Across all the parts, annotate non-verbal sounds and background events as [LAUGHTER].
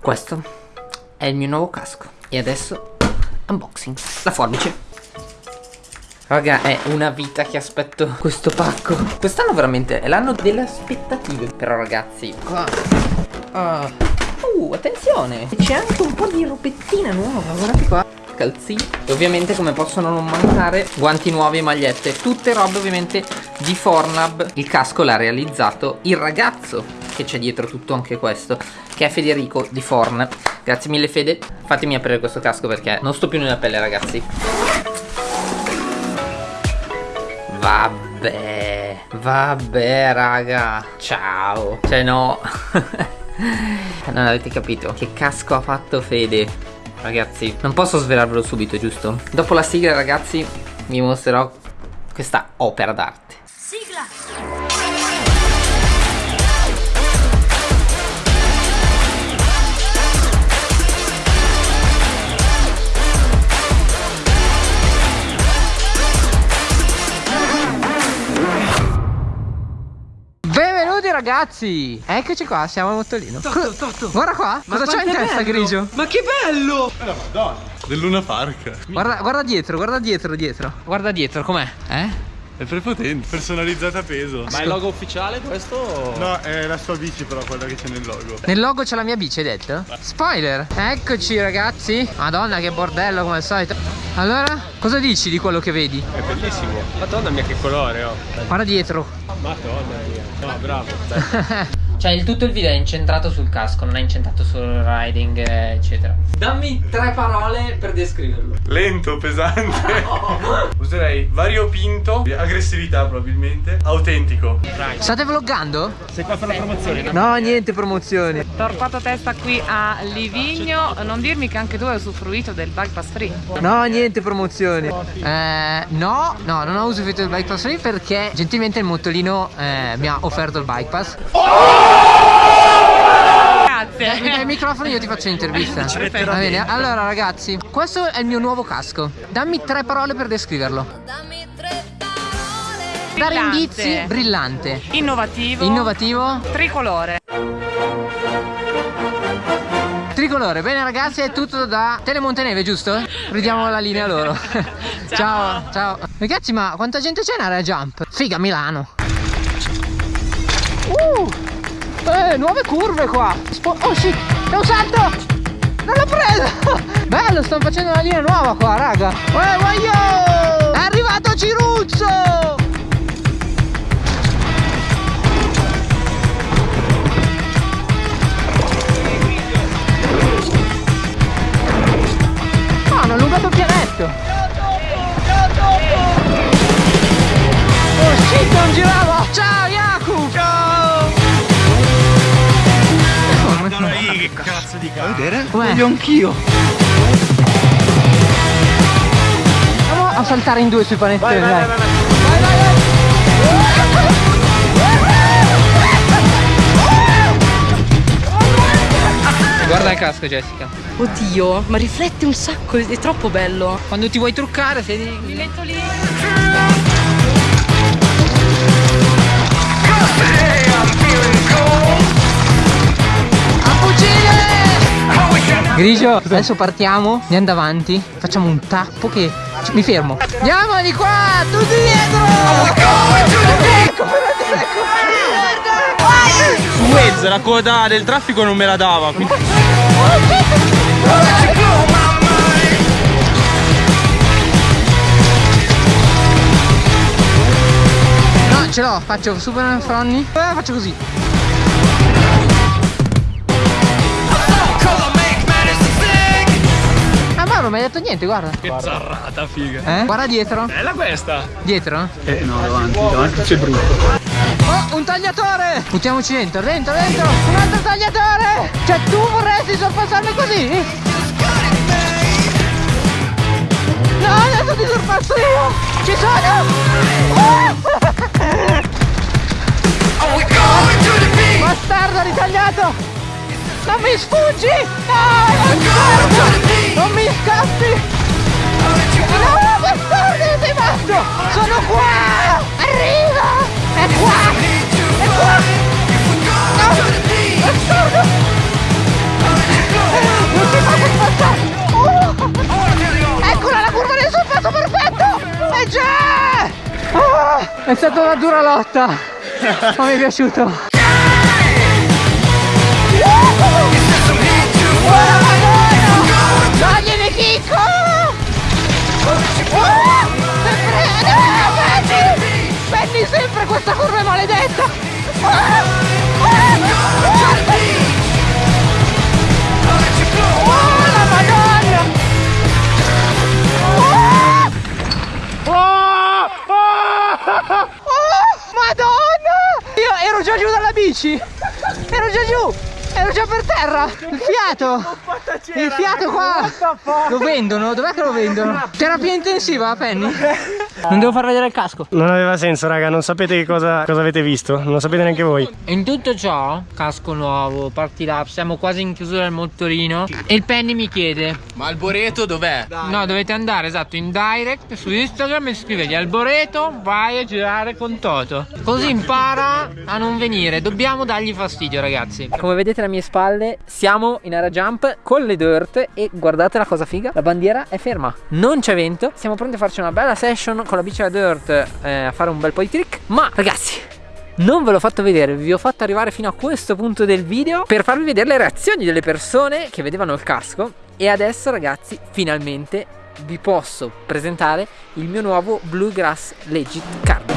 Questo è il mio nuovo casco. E adesso unboxing. La forbice. Raga, è una vita che aspetto questo pacco. Quest'anno veramente è l'anno delle aspettative. Però ragazzi, qua... Ah. Uh, attenzione! C'è anche un po' di robettina nuova, guardate qua calzini E ovviamente come possono non mancare Guanti nuovi e magliette Tutte robe ovviamente di Fornab Il casco l'ha realizzato il ragazzo Che c'è dietro tutto anche questo Che è Federico di Forn. Grazie mille Fede. Fatemi aprire questo casco perché non sto più nella pelle ragazzi. Vabbè Vabbè raga. Ciao. Cioè no. [LAUGHS] Non avete capito Che casco ha fatto Fede. Ragazzi, non posso svelarvelo subito, giusto? Dopo la sigla, ragazzi, vi mostrerò questa opera d'arte. Sigla! Ragazzi Eccoci qua, siamo al motorino Totto, Totto Guarda qua, Ma cosa c'ha in testa bello. grigio? Ma che bello Eh la madonna Del Luna Park Guarda, guarda dietro, guarda dietro, dietro Guarda dietro, com'è? Eh? È prepotente, personalizzata a peso. Ma è il logo ufficiale questo? No, è la sua bici però quella che c'è nel logo. Nel logo c'è la mia bici, hai detto? Spoiler. Eccoci ragazzi. Madonna che bordello come al solito. Allora, cosa dici di quello che vedi? È bellissimo. Madonna mia che colore oh. Guarda dietro. Madonna mia. No bravo [LAUGHS] Cioè il tutto il video è incentrato sul casco, non è incentrato sul riding, eccetera. Dammi tre parole per descriverlo. Lento, pesante. No. [LAUGHS] Userei variopinto, aggressività probabilmente, autentico. State vloggando? Sei qua per la promozione? No, no niente promozioni. Torpato testa qui a Livigno. Non dirmi che anche tu hai usufruito del bike pass free. No, niente promozioni. Eh, no, no, non ho usufruito del bike pass free perché gentilmente il motolino eh, mi ha offerto il bike pass. Oh! Mi dai il microfono e io ti faccio l'intervista. Va bene, allora ragazzi, questo è il mio nuovo casco. Dammi tre parole per descriverlo. Dammi tre parole. Dare indizi, brillante. Innovativo. Innovativo. Tricolore. Tricolore, bene ragazzi è tutto da Telemonteneve giusto? Ridiamo la linea loro [LAUGHS] Ciao Ciao, ciao. Ragazzi ma quanta gente c'è in area jump? Figa Milano Uh eh, nuove curve qua. Spo Oh sì, è un salto. Non l'ho preso. [LAUGHS] Bello, stanno facendo una linea nuova qua, raga. È arrivato Ciruzzo No, hanno allungato il pianetto. Oh shit, non girava. Ciao che cazzo di cazzo. vedere? Voglio anch'io. Andiamo a saltare in due sui panettoni. Vai, vai, vai, vai. vai, vai, Guarda il casco Jessica Oddio ma riflette un sacco È troppo bello Quando ti vuoi truccare sei Mi metto lì Grigio, adesso partiamo, andiamo davanti, facciamo un tappo che... Mi fermo. Andiamo di qua, tutti dietro! Ecco, Suez, la coda del traffico non me la dava. Quindi... No, ce l'ho, faccio super fronni. Eh, faccio così. Non mi hai detto niente, guarda. Che guarda. zarrata, figa. Eh? Guarda dietro. Bella questa. Dietro? Eh no, davanti, davanti c'è brutto. Oh, un tagliatore! Buttiamoci dentro, dentro, dentro! Un altro tagliatore! Cioè tu vorresti sorpassarmi così? No, adesso ti sorpasso io! Ci sono! Bastardo ritagliato! Non mi sfuggi! No, non mi scappi! No, bastardo, sei matto! Sono qua! Arriva! È qua! È qua! No! Bastardo! Non si fa per passare! Oh. Eccola la curva del sorpasso perfetto! E già! Oh, è stata una dura lotta! Ma mi è piaciuto! Oh. Penny sempre questa curva maledetta! La madonna! Oh, madonna! Io ero già giù dalla bici! Ero già giù! Ero già per terra! Il fiato! Il fiato qua! Lo vendono? Dov'è che lo vendono? Terapia intensiva, Penny? Non devo far vedere il casco. Non aveva senso, raga, non sapete che cosa, cosa avete visto, non lo sapete neanche voi. In tutto ciò, casco nuovo, party lap, siamo quasi in chiusura del motorino. E il Penny mi chiede: Ma il boreto dov'è? No, dovete andare esatto in direct su Instagram e scrivergli Alboreto, vai a girare con Toto. Così impara a non venire. Dobbiamo dargli fastidio, ragazzi. Come vedete alle mie spalle, siamo in area jump con le dirt e guardate la cosa figa. La bandiera è ferma, non c'è vento. Siamo pronti a farci una bella session con la bici da dirt eh, a fare un bel po' di trick. Ma ragazzi, non ve l'ho fatto vedere, vi ho fatto arrivare fino a questo punto del video per farvi vedere le reazioni delle persone che vedevano il casco e adesso ragazzi finalmente vi posso presentare il mio nuovo Bluegrass Legit Carbon.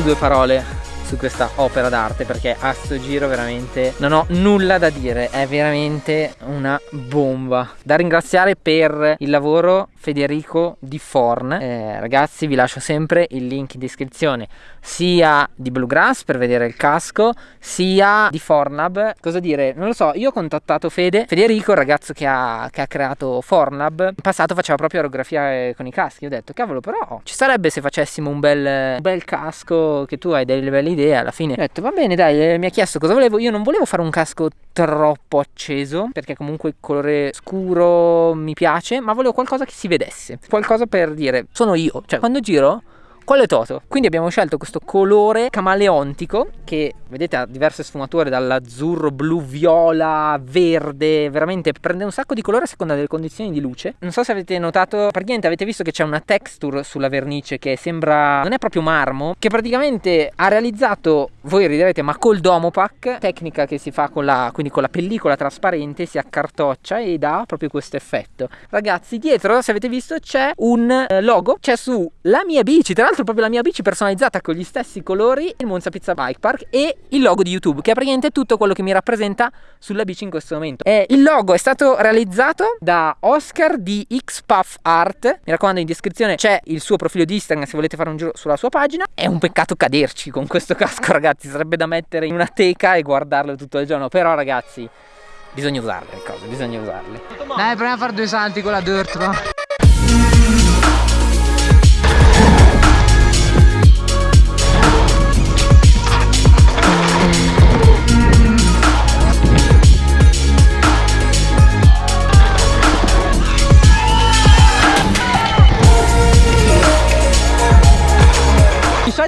Due parole su questa opera d'arte perché a sto giro veramente non ho nulla da dire, è veramente una bomba. Da ringraziare per il lavoro Federico Di Forn. Eh, ragazzi, vi lascio sempre il link in descrizione sia di Bluegrass per vedere il casco, sia di Fornab. Cosa dire? Non lo so, io ho contattato Fede, Federico, il ragazzo che ha, che ha creato Fornab. In passato faceva proprio aerografia eh, con i caschi. Ho detto, cavolo, però ci sarebbe se facessimo un bel, un bel casco che tu hai delle belle idee. Alla fine ho detto, va bene, dai, eh, mi ha chiesto cosa volevo. Io non volevo fare un casco troppo acceso perché comunque il colore scuro mi piace, ma volevo qualcosa che si vedesse. Qualcosa per dire, sono io. Cioè, quando giro quello è Toto. Quindi abbiamo scelto questo colore camaleontico che vedete ha diverse sfumature dall'azzurro, blu, viola, verde, veramente prende un sacco di colore a seconda delle condizioni di luce. Non so se avete notato, praticamente avete visto che c'è una texture sulla vernice che sembra non è proprio marmo, che praticamente ha realizzato, voi riderete, ma col Domopack, tecnica che si fa con la quindi con la pellicola trasparente, si accartoccia e dà proprio questo effetto. Ragazzi, dietro, se avete visto, c'è un eh, logo, c'è su la mia bici, tra l'altro proprio la mia bici personalizzata con gli stessi colori, il Monza Pizza Bike Park e il logo di YouTube, che è praticamente tutto quello che mi rappresenta sulla bici in questo momento. Eh, il logo è stato realizzato da Oscar di Xpuff Art, mi raccomando in descrizione c'è il suo profilo di Instagram se volete fare un giro sulla sua pagina. È un peccato caderci con questo casco [LAUGHS] ragazzi, sarebbe da mettere in una teca e guardarlo tutto il giorno, però ragazzi bisogna usarle le cose, bisogna usarle. Dai, proviamo a fare due salti con la dirt, no?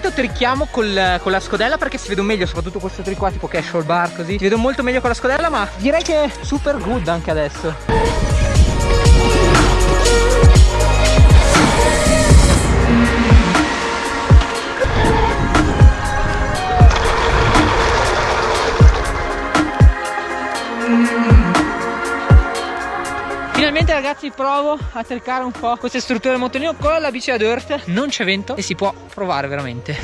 Solito tricchiamo col- con la scodella perché si vedono meglio, soprattutto questo trick qua tipo casual bar così. Si vedo molto meglio con la scodella, ma direi che è super good anche adesso. Finalmente ragazzi provo a cercare un po' queste strutture del motorino con la bici da dirt Non c'è vento e si può provare veramente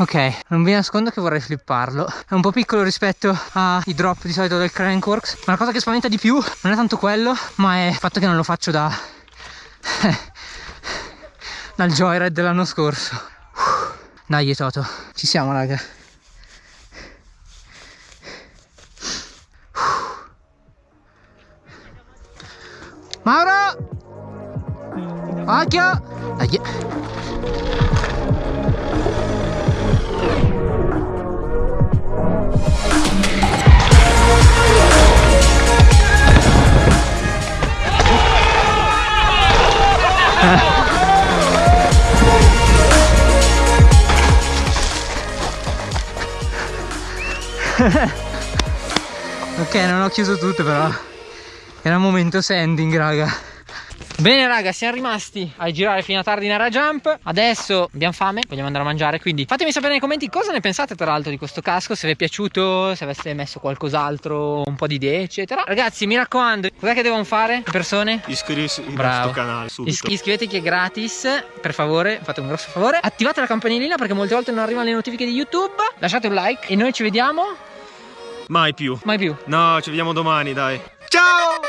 Ok, non vi nascondo che vorrei flipparlo. È un po' piccolo rispetto ai drop di solito del Crankworks Ma la cosa che spaventa di più non è tanto quello Ma è il fatto che non lo faccio da... [LAUGHS] dal joyride dell'anno scorso. Dai Toto, ci siamo raga. [LAUGHS] ok, non ho chiuso tutto però. Era un momento sending, raga. Bene raga, siamo rimasti a girare fino a tardi in area jump Adesso abbiamo fame, vogliamo andare a mangiare Quindi fatemi sapere nei commenti cosa ne pensate tra l'altro di questo casco Se vi è piaciuto, se aveste messo qualcos'altro Un po' di idee eccetera Ragazzi mi raccomando, cos'è che devono fare le persone? Iscriversi al Bravo. nostro canale subito. Iscri- iscrivetevi che è gratis, per favore, fate un grosso favore. Attivate la campanellina perché molte volte non arrivano le notifiche di YouTube. Lasciate un like e noi ci vediamo Mai più. mai più. No, ci vediamo domani, dai. Ciao!